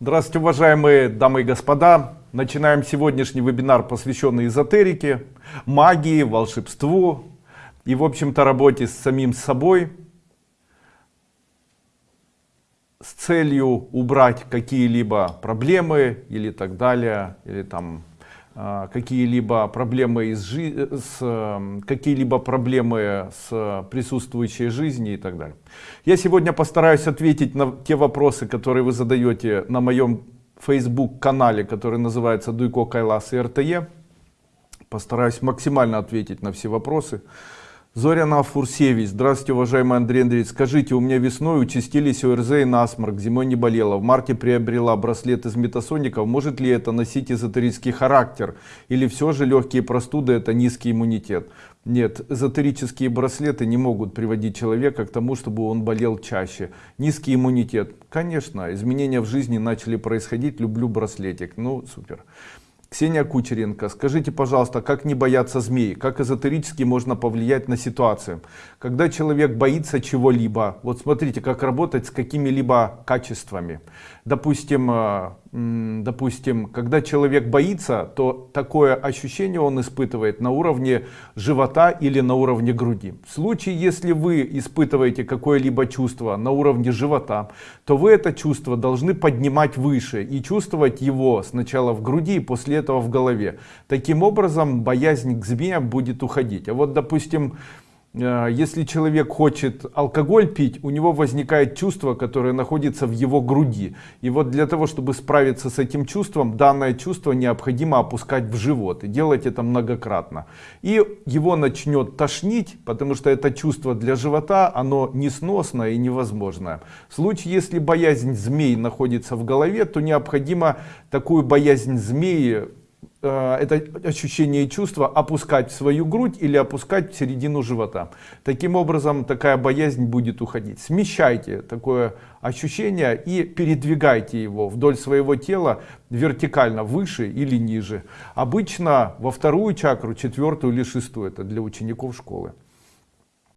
Здравствуйте, уважаемые дамы и господа. Начинаем сегодняшний вебинар, посвященный эзотерике, магии, волшебству и, в общем-то, работе с самим собой с целью убрать какие-либо проблемы или так далее, или там какие-либо проблемы из жи с эм, какие-либо проблемы с присутствующей жизни и так далее. Я сегодня постараюсь ответить на те вопросы которые вы задаете на моем facebook канале который называется дуйко кайлас и рте постараюсь максимально ответить на все вопросы Зоряна Фурсевич. Здравствуйте, уважаемый Андрей Андреевич. Скажите, у меня весной участились ОРЗ и насморк, зимой не болела. В марте приобрела браслет из метасоников. Может ли это носить эзотерический характер? Или все же легкие простуды это низкий иммунитет? Нет, эзотерические браслеты не могут приводить человека к тому, чтобы он болел чаще. Низкий иммунитет. Конечно, изменения в жизни начали происходить. Люблю браслетик. Ну, супер. Ксения Кучеренко, скажите, пожалуйста, как не бояться змей? Как эзотерически можно повлиять на ситуацию? Когда человек боится чего-либо, вот смотрите, как работать с какими-либо качествами. Допустим, э, допустим, когда человек боится, то такое ощущение он испытывает на уровне живота или на уровне груди. В случае, если вы испытываете какое-либо чувство на уровне живота, то вы это чувство должны поднимать выше и чувствовать его сначала в груди и после этого в голове. Таким образом, боязнь к змеям будет уходить. А вот, допустим, если человек хочет алкоголь пить, у него возникает чувство, которое находится в его груди. И вот для того, чтобы справиться с этим чувством, данное чувство необходимо опускать в живот. И делать это многократно. И его начнет тошнить, потому что это чувство для живота, оно несносное и невозможное. В случае, если боязнь змей находится в голове, то необходимо такую боязнь змеи Э, это ощущение и чувство опускать в свою грудь или опускать в середину живота. Таким образом, такая боязнь будет уходить. Смещайте такое ощущение и передвигайте его вдоль своего тела вертикально, выше или ниже. Обычно во вторую чакру, четвертую или шестую, это для учеников школы.